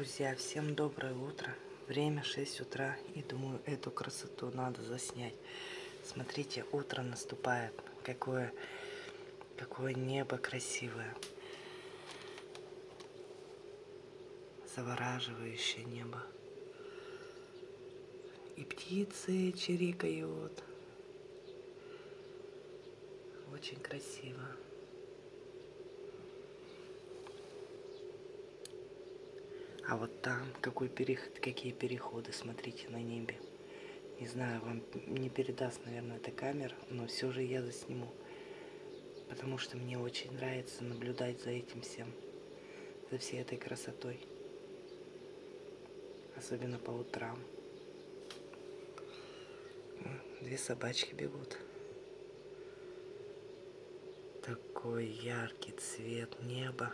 Друзья, всем доброе утро. Время 6 утра. И думаю, эту красоту надо заснять. Смотрите, утро наступает. Какое, какое небо красивое. Завораживающее небо. И птицы чирикают. Очень красиво. А вот там какой переход, какие переходы, смотрите, на небе. Не знаю, вам не передаст, наверное, эта камера, но все же я засниму. Потому что мне очень нравится наблюдать за этим всем, за всей этой красотой. Особенно по утрам. Две собачки бегут. Такой яркий цвет неба.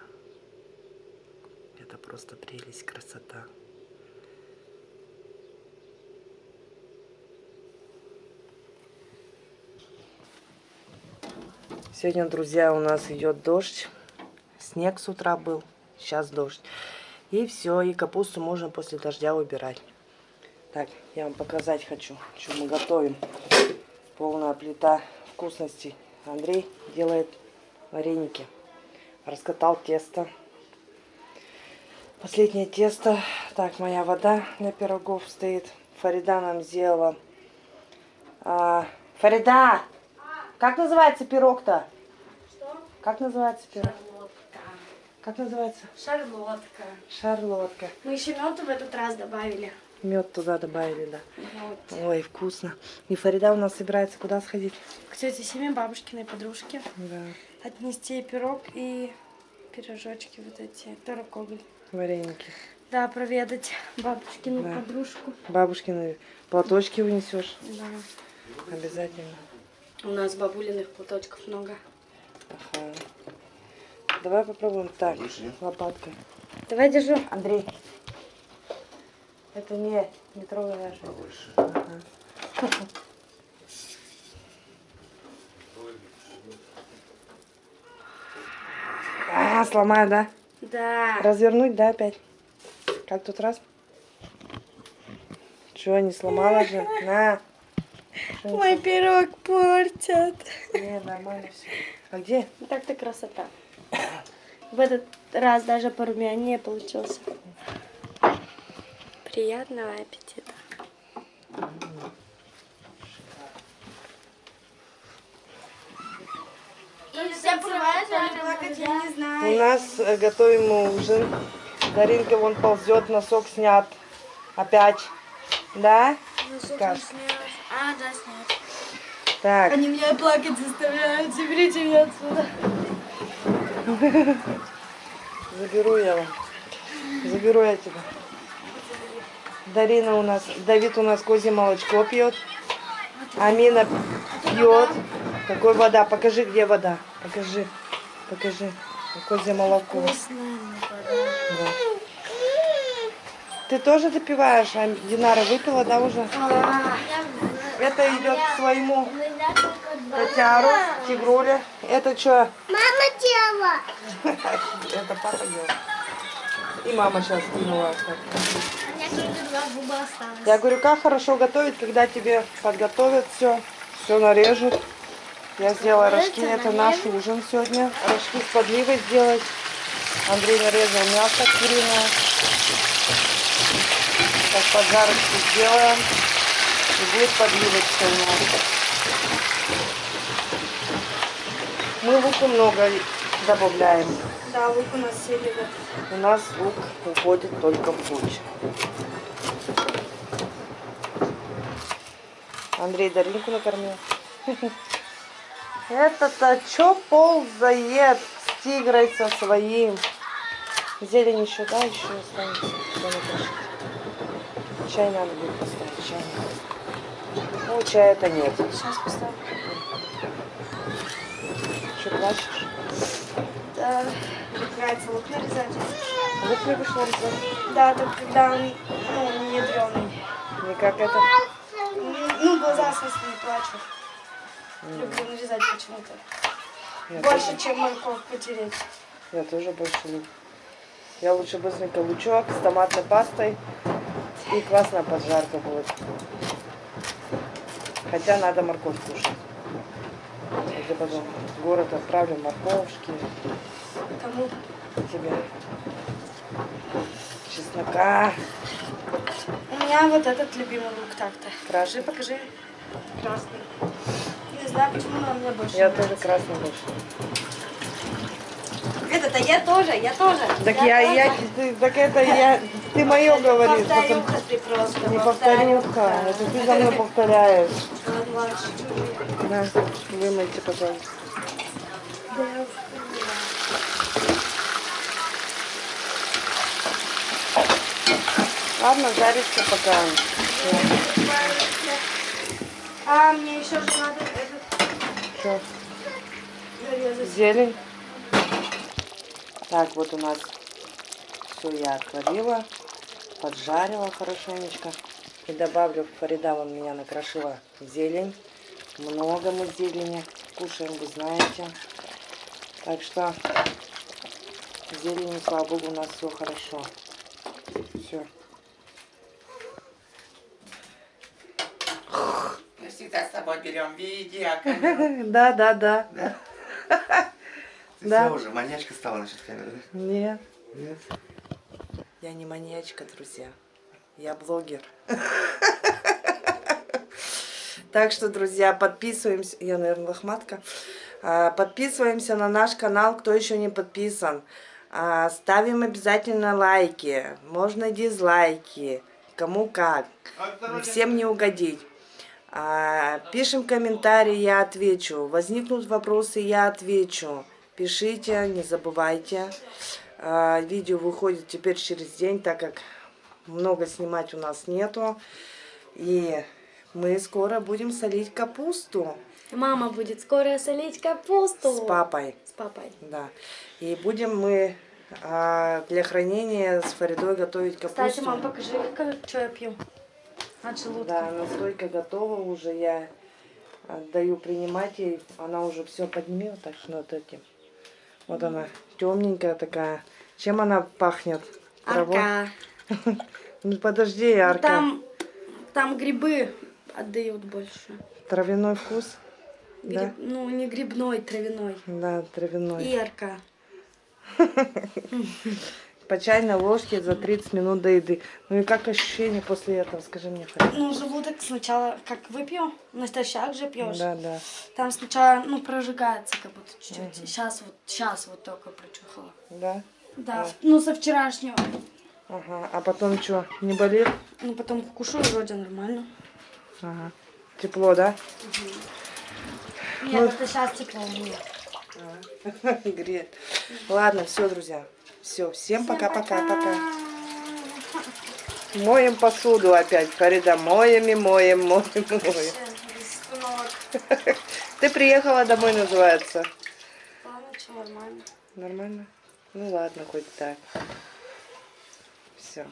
Это просто прелесть, красота. Сегодня, друзья, у нас идет дождь. Снег с утра был, сейчас дождь. И все, и капусту можно после дождя убирать. Так, я вам показать хочу, что мы готовим. Полная плита вкусностей. Андрей делает вареники. Раскатал тесто. Последнее тесто. Так, моя вода для пирогов стоит. Фарида нам сделала. А, Фарида! Как называется пирог-то? Что? Как называется пирог? Шарлотка. Как называется? Шарлотка. Шарлотка. Мы еще мед в этот раз добавили. Мед туда добавили, да. Вот. Ой, вкусно. И Фарида у нас собирается куда сходить? К тете Семе, бабушкиной подружке. Да, Отнести пирог и пирожочки вот эти, пирокоголь. Вареники. Да, проведать бабушкину Да. подружку. Бабушкины платочки унесешь Да. обязательно. У нас бабулиных платочков много. Ага. Давай попробуем так, лопаткой. Давай держу. Андрей. Это не, не трогай даже. Ага. А, сломаю, да? Да. Развернуть, да, опять? Как тут раз? Чего, не сломала же? На. Не Мой пирог портят. Не, нормально все. А где? Так-то красота. В этот раз даже порумянее получился. Приятного аппетита. Все плевают, плакать я не знаю. У нас э, готовим ужин. Даринка вон ползет, носок снят. Опять. Да? Как? А, да, снять. Так, Они меня плакать заставляют. Заберите меня отсюда. заберу я вам. Заберу я тебя. Дарина у нас, Давид у нас козье молочко пьет. Амина пьет. Какой вода? Покажи, где вода. Покажи. Покажи. Козье молоко. Да. Ты тоже допиваешь? А Динара выпила, да, уже? Это идет к своему котяру, тигруля. Это что? Мама делала. Это папа ел. И мама сейчас кинула. Я говорю, как хорошо готовить, когда тебе подготовят все, все нарежут. Я сделала рожки, это наш ужин сегодня. Рожки с подливой сделать. Андрей нарезал мясо куриное. Сейчас поджарочку сделаем. И будет подливочка у нас. Мы луку много добавляем. Да, лук у нас любят. У нас лук уходит только в борщ. Андрей Даринку накормил. Это-то чё ползает с тигрой со своим? Зелень еще, да, еще останется. Чай надо будет поставить, чай. Ну, чая-то нет. Сейчас поставлю. Что, плачешь? Да, нравится лук нарезать. Лук любишь нарезать? Да, только когда он ну, не ядреный. Не как это? Ну, глаза, в смысле, не плачут. Люблю нарезать почему-то. Больше, тоже, чем морковь потереть. я тоже больше люблю. Я лучше быстренько лучок с томатной пастой. И классная поджарка будет. Хотя надо морковь кушать. Я потом в город отправлю морковушки Кому? тебе. Чеснока. У меня вот этот любимый лук так-то. Покажи, покажи. Красный. Знаю, почему, но мне больше Я нравится. тоже красный больше. Это-то я тоже, я тоже. Так я, я, тоже. ты- так это я, ты мое говоришь. потом- Повторюха ты просто. Не повторюха, это ты за мной повторяешь. На, вымойте, пожалуйста. Да, я. Ладно, жарится пока. А мне еще же надо Что, зелень? Так, вот у нас все я отварила, поджарила хорошенечко. И добавлю, Фарида вон меня накрошила зелень. Много мы зелени кушаем, вы знаете. Так что зелень, слава богу, у нас все хорошо. Все. Всегда с тобой берем видео. камеру. Да, да, да. Ты Да. всё уже, маньячка стала насчет камеры. Нет. Нет? Я не маньячка, друзья. Я блогер. Так что, друзья, подписываемся. Я, наверное, лохматка. А, Подписываемся на наш канал, кто еще не подписан. А, Ставим обязательно лайки. Можно дизлайки. Кому как. Всем не угодить. А, Пишем комментарии, я отвечу. Возникнут вопросы, я отвечу. Пишите, не забывайте. А, Видео выходит теперь через день, так как много снимать у нас нету. И мы скоро будем солить капусту Мама будет скоро солить капусту. с папой. С папой. Да. И будем мы а, для хранения с Фаридой готовить капусту. Кстати, мам, покажи, что я пью. От желудка. Да, настойка готова уже, я отдаю принимать ей. Она уже все подними вот так вот этим. Вот она, темненькая такая. Чем она пахнет? Арка. Ну подожди, Арка. Там, там грибы отдают больше. Травяной вкус? Да? Гриб- Ну, не грибной, травяной. Да, травяной. И арка. По чайной ложке за 30 минут до еды. Ну и как ощущение после этого, скажи мне, Фарид? Ну, желудок сначала как выпью, натощак же пьешь. Да, да. Там сначала, ну, прожигается как будто чуть-чуть. Сейчас вот, сейчас вот только прочухала. Да? Да, ну, со вчерашнего. Ага. А потом что, не болит? Ну, потом кушу, вроде нормально. Ага. Тепло, да? Нет, это сейчас тепло у меня. Греет. Ладно, все, друзья. Все, всем пока-пока-пока. Моем посуду опять, Фарида. Моем и моем, моем и моем. Ты приехала домой, называется. Ладно, что, нормально. Нормально? Ну ладно, хоть так. Все.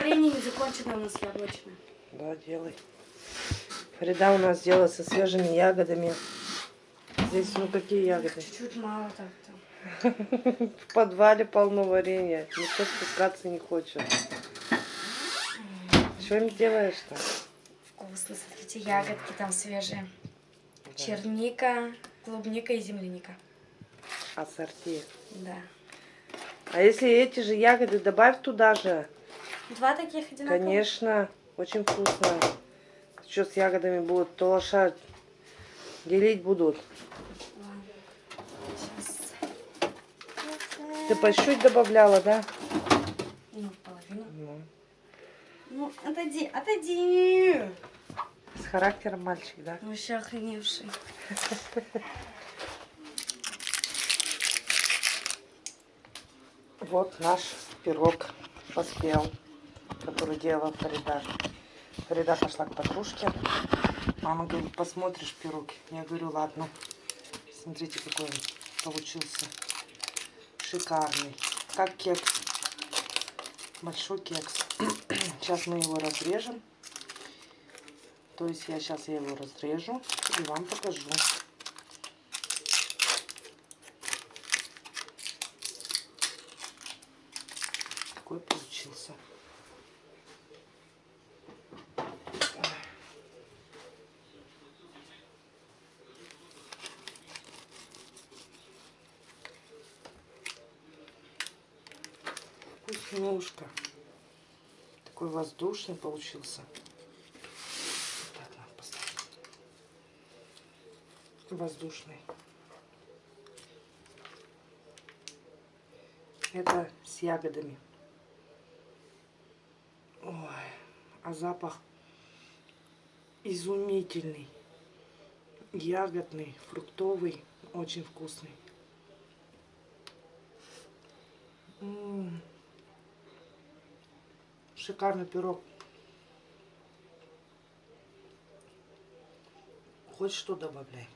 Варенье не закончено у нас яблочное. Да, делай. Фарида у нас делает со свежими ягодами. Здесь ну какие ягоды? Чуть-чуть мало так-то. В подвале полно варенья. Никто спускаться не хочет. Что им делаешь-то? Вкусно, смотрите, ягодки там свежие. Черника, клубника и земляника. Ассорти. Да. А если эти же ягоды добавь туда же? Два таких одинаковых? Конечно, очень вкусно. Что с ягодами будут? То лошадь делить будут. Сейчас. Ты по чуть добавляла, да? Ну, половину. Ну, Ну, отойди, отойди. с характером мальчик, да? Еще охреневший. Вот наш пирог поспел, который делала Фарида. Фарида пошла к подружке. Мама говорит, посмотришь пирог? Я говорю, ладно. Смотрите, какой он получился шикарный, как кекс, большой кекс. Сейчас мы его разрежем. То есть я сейчас его разрежу и вам покажу. Такой получился. Вкуснушка. Такой воздушный получился. Так, надо поставить. Воздушный. Это с ягодами. Ой, а запах изумительный. Ягодный, фруктовый, очень вкусный. М. Шикарный пирог. Хоть что добавляй.